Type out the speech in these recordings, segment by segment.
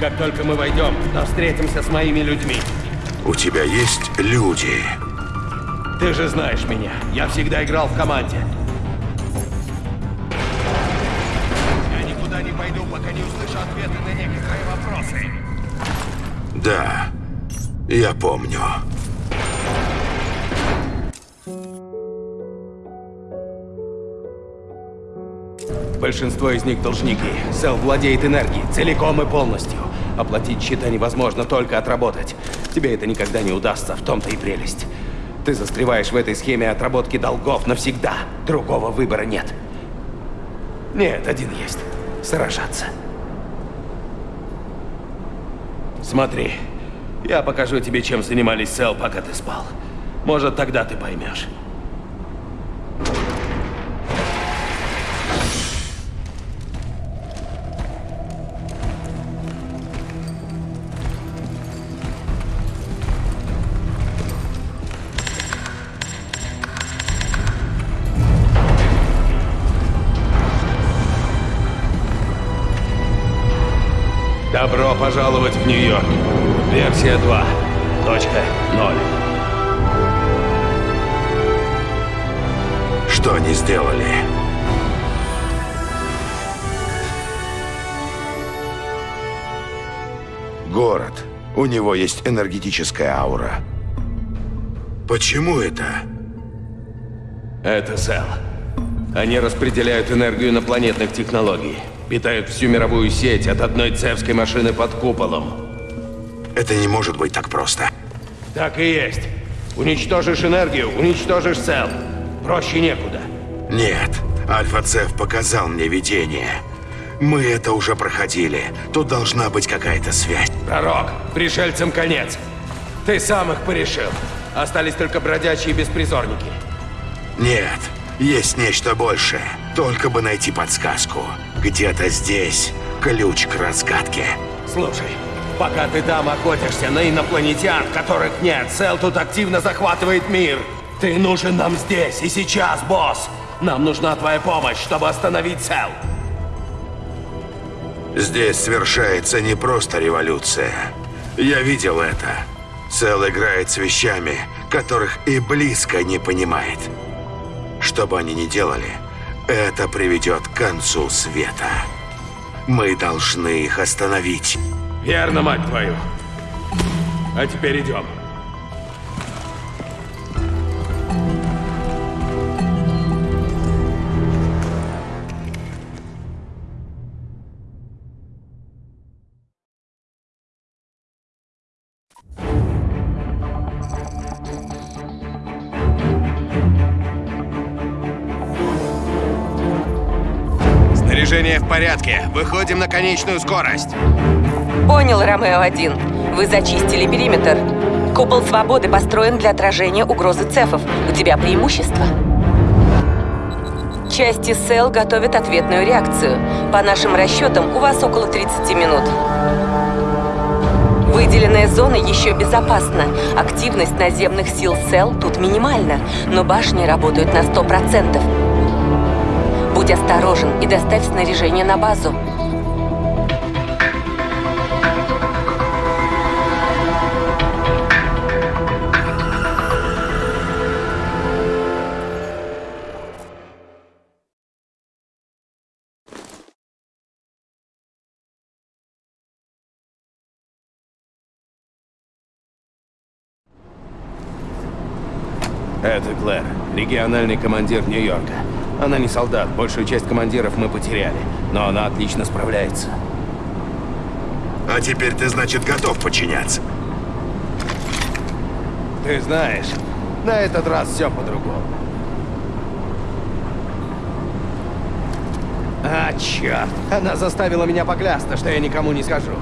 Как только мы войдем, то встретимся с моими людьми. У тебя есть люди. Ты же знаешь меня. Я всегда играл в команде. Я никуда не пойду, пока не услышу ответы на некоторые вопросы. Да, я помню. Большинство из них должники. Сел владеет энергией, целиком и полностью. Оплатить счета невозможно, только отработать. Тебе это никогда не удастся, в том-то и прелесть. Ты застреваешь в этой схеме отработки долгов навсегда. Другого выбора нет. Нет, один есть. Сражаться. Смотри, я покажу тебе, чем занимались Сел, пока ты спал. Может, тогда ты поймешь. Город. У него есть энергетическая аура. Почему это? Это Сел. Они распределяют энергию инопланетных технологий. Питают всю мировую сеть от одной цевской машины под куполом. Это не может быть так просто. Так и есть. Уничтожишь энергию, уничтожишь Сел. Проще некуда. Нет, Альфа-Цеф показал мне видение. Мы это уже проходили. Тут должна быть какая-то связь. Пророк, пришельцам конец. Ты сам их порешил. Остались только бродячие беспризорники. Нет, есть нечто большее. Только бы найти подсказку. Где-то здесь ключ к разгадке. Слушай, пока ты там охотишься на инопланетян, которых нет, Сел тут активно захватывает мир. Ты нужен нам здесь и сейчас, босс. Нам нужна твоя помощь, чтобы остановить Сел. Здесь совершается не просто революция. Я видел это. Сел играет с вещами, которых и близко не понимает. Что бы они ни делали, это приведет к концу света. Мы должны их остановить. Верно, мать твою. А теперь идем. Снаряжение в порядке. Выходим на конечную скорость. Понял, Ромео-1. Вы зачистили периметр. Купол свободы построен для отражения угрозы цефов. У тебя преимущество. Части СЭЛ готовят ответную реакцию. По нашим расчетам, у вас около 30 минут. Выделенная зона еще безопасна. Активность наземных сил СЭЛ тут минимальна, но башни работают на 100%. Будь осторожен и доставь снаряжение на базу. Это Клэр, региональный командир Нью-Йорка. Она не солдат, большую часть командиров мы потеряли, но она отлично справляется. А теперь ты, значит, готов подчиняться. Ты знаешь, на этот раз все по-другому. А, черт! Она заставила меня поклясться, что я никому не скажу.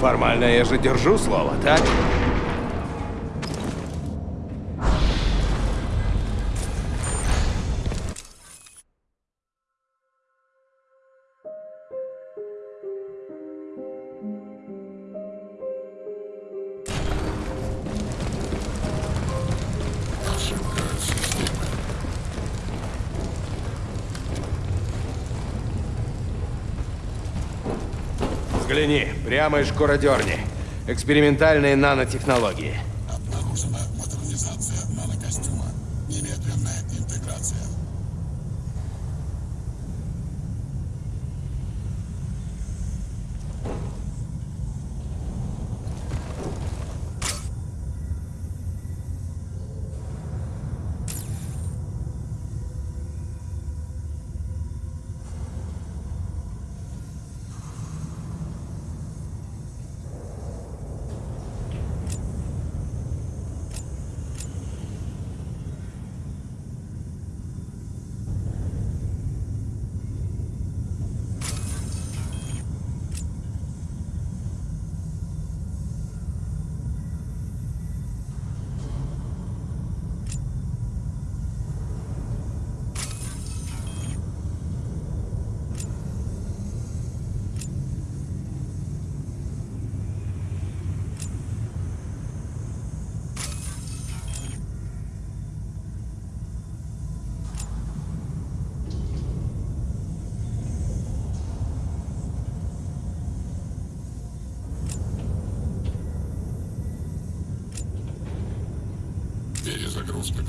Формально я же держу слово, так? Прямо из шкуродерни. Экспериментальные нанотехнологии.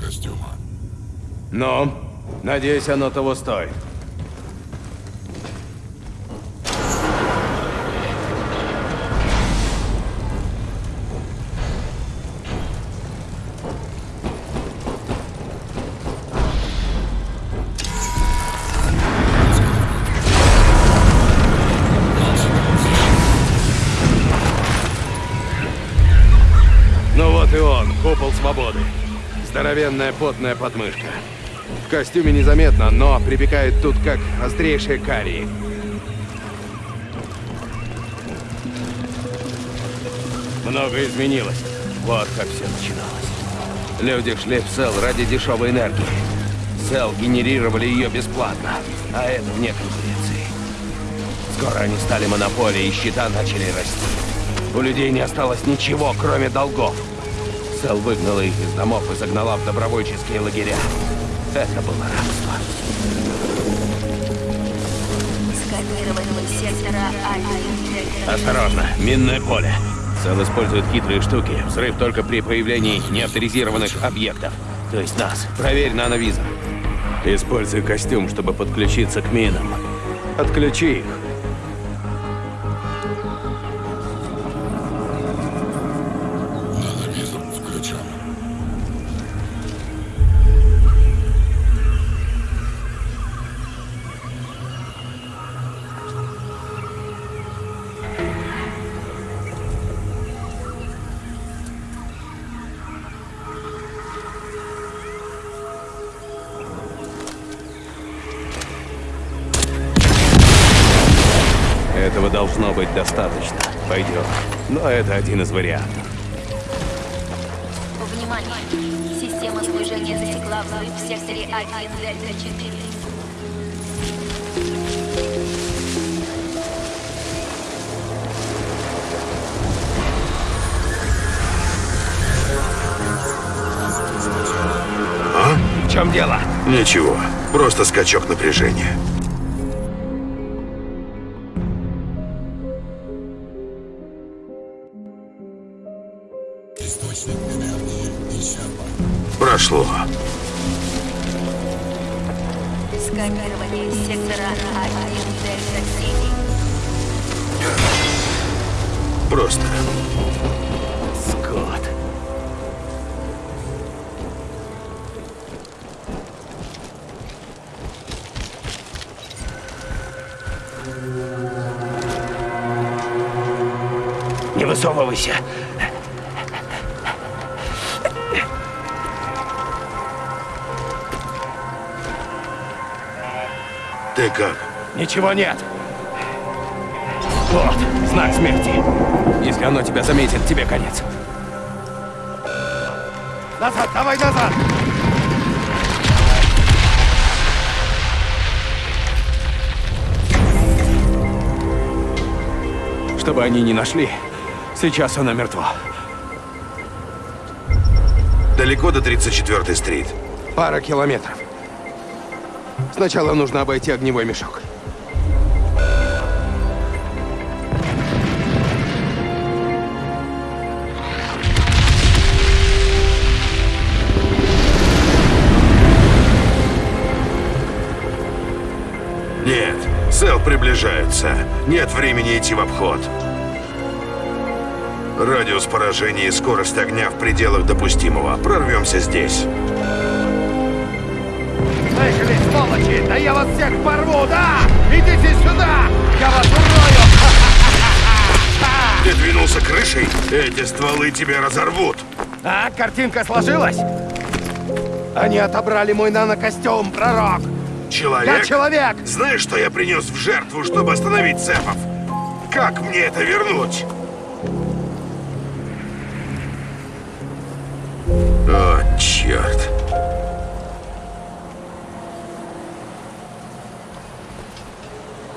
Костюма. Ну, надеюсь, оно того стоит. Ну купол свободы. Здоровенная потная подмышка. В костюме незаметно, но припекает тут как острейшие карии. Много изменилось. Вот как все начиналось. Люди шли в Сел ради дешевой энергии. Сел генерировали ее бесплатно, а это вне конкуренции. Скоро они стали монополией, и счета начали расти. У людей не осталось ничего, кроме долгов. Сел выгнала их из домов и загнала в добровольческие лагеря. Это было рабство. А1 Осторожно, минное поле. Сел использует хитрые штуки. Взрыв только при появлении неавторизированных объектов. То есть нас. Проверь нановизор. Используй костюм, чтобы подключиться к минам. Отключи их. Достаточно. Пойдем. Но это один из вариантов. Внимание! Система слежения засекла взрыв в секторе А1 Дельта 4. В чем дело? Ничего, просто скачок напряжения. Просто. Скот. Не высовывайся. Ты как? Ничего нет. Вот, знак смерти. Если оно тебя заметит, тебе конец. Назад, давай назад! Чтобы они не нашли, сейчас она мертва. Далеко до 34-й стрит. Пара километров. Сначала нужно обойти огневой мешок. Сел приближается. Нет времени идти в обход. Радиус поражения и скорость огня в пределах допустимого. Прорвемся здесь. Слышали, сволочи? Да я вас всех порву, да! Идите сюда! Я вас урою! Ты двинулся крышей? Эти стволы тебя разорвут. А, картинка сложилась? Они отобрали мой нанокостюм, пророк! Человек? Я человек! Знаешь, что я принес в жертву, чтобы остановить цепов? Как мне это вернуть? О, черт.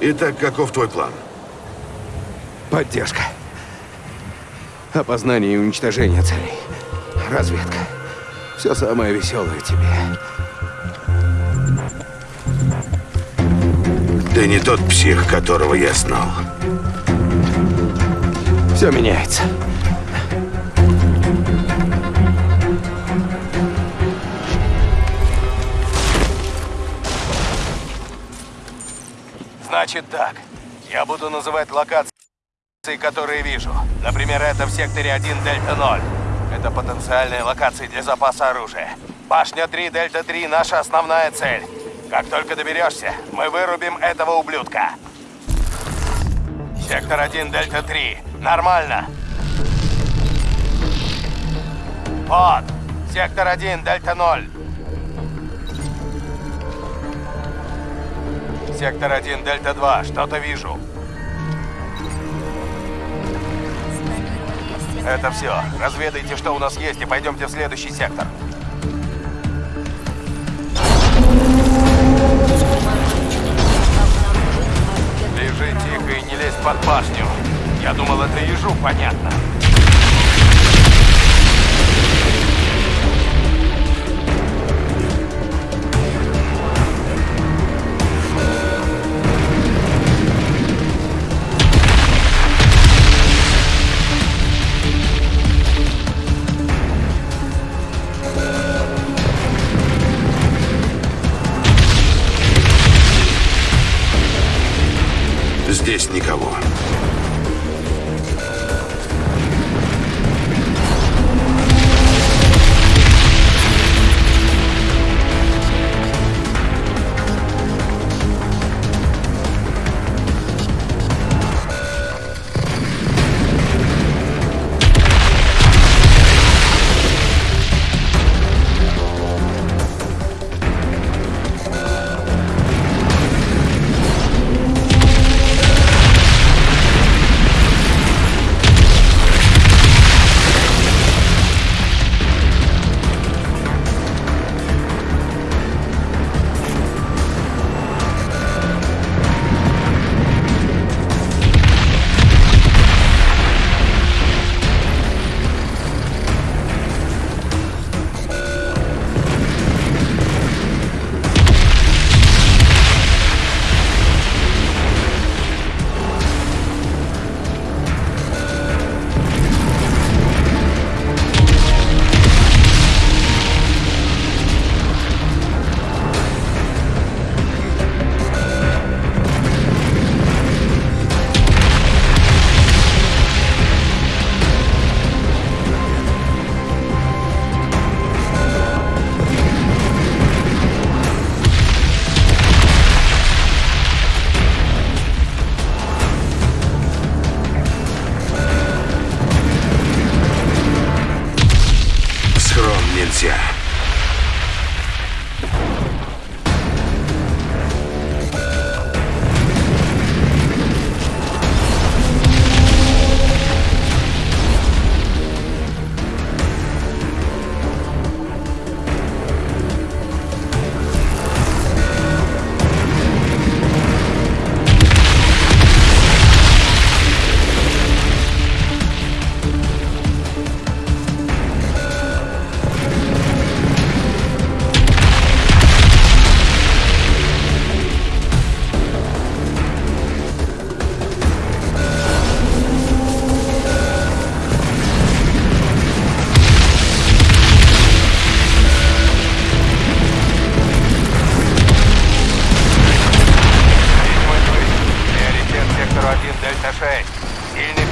Итак, каков твой план? Поддержка. Опознание и уничтожение целей. Разведка. Все самое веселое тебе. Ты не тот псих, которого я знал. Все меняется. Значит так. Я буду называть локации, которые вижу. Например, это в секторе 1 Дельта 0. Это потенциальные локации для запаса оружия. Башня 3 Дельта 3 наша основная цель. Как только доберешься, мы вырубим этого ублюдка. Сектор 1 Дельта 3. Нормально. Вот. Сектор 1 Дельта 0. Сектор 1 Дельта 2. Что-то вижу. Это все. Разведайте, что у нас есть, и пойдемте в следующий сектор. Лежи тихо и не лезь под башню. Я думал, это ежу понятно. Никого.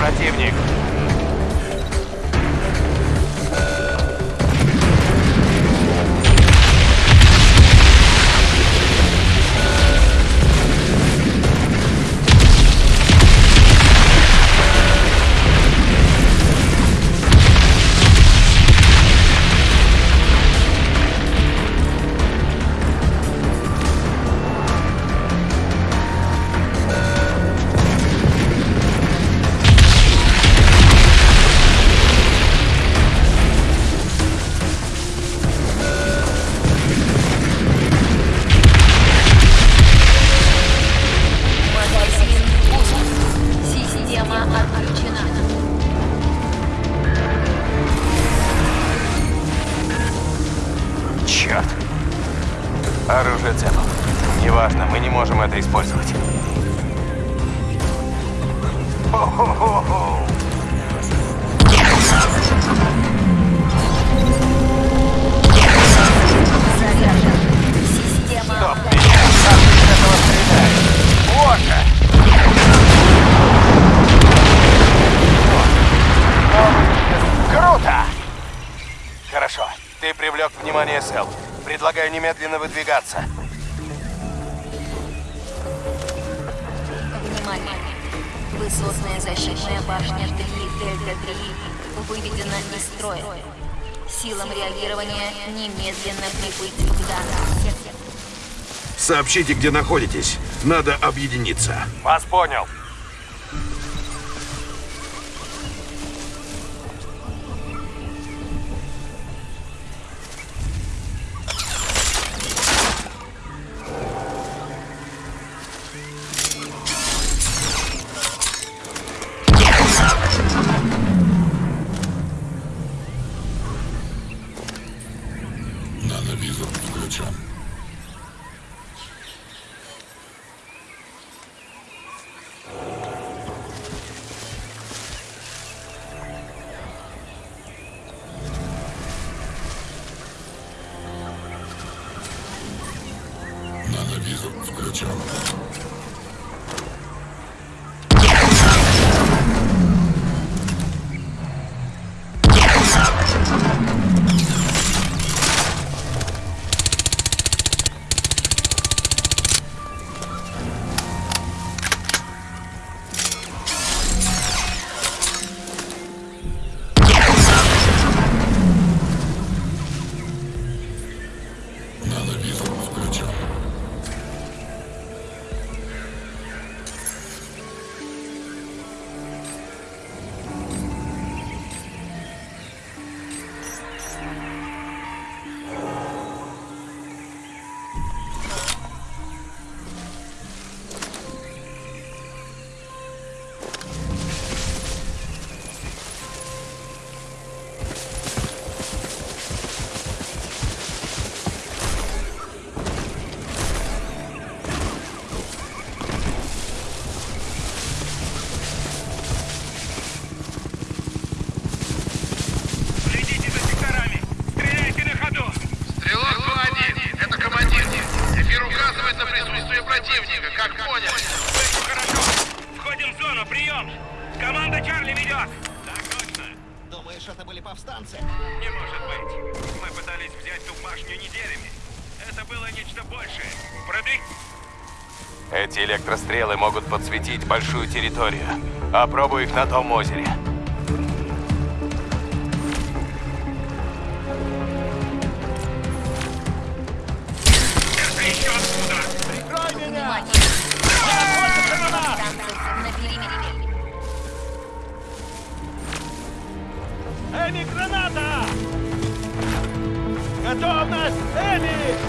противник. Высотная защитная башня 3 Дельта-3 выведена из строя. Силам реагирования немедленно прибыть в данный сектор. Сообщите, где находитесь. Надо объединиться. Вас понял. Прием! Команда Чарли ведет! Так точно! Думаешь, это были повстанцы? Не может быть! Мы пытались взять ту башню неделями. Это было нечто большее. Продвиг... Эти электрострелы могут подсветить большую территорию. Опробуй их на том озере. Ready!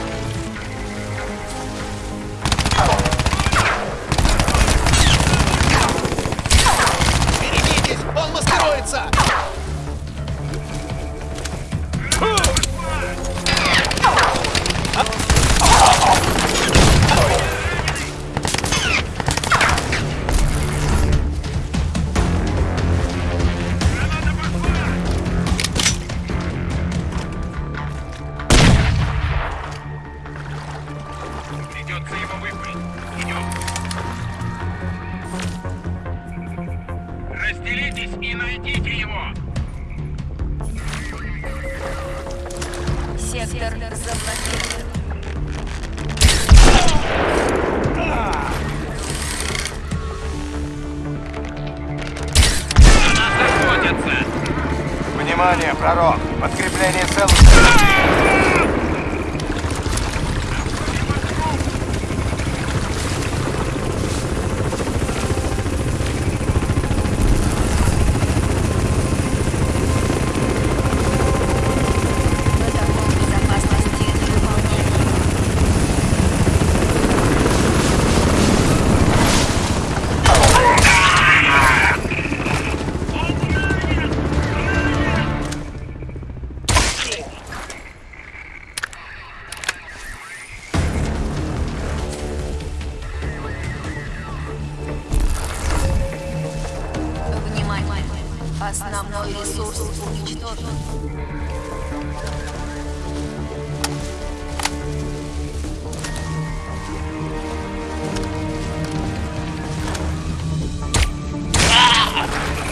Внимание, пророк! Подкрепление Сел... Ключевой ресурс уничтожен.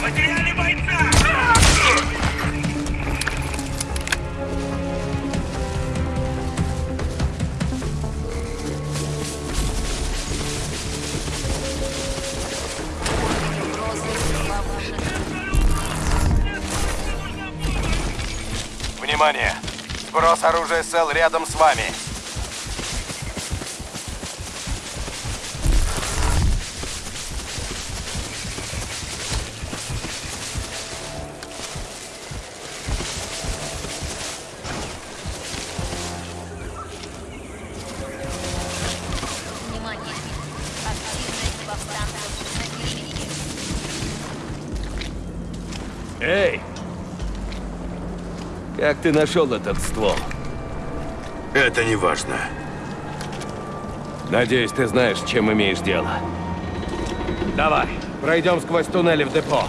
Потеряли бойца! Сброс оружия СЛ рядом с вами. Как ты нашел этот ствол? Это не важно. Надеюсь, ты знаешь, чем имеешь дело. Давай, пройдем сквозь туннели в депо.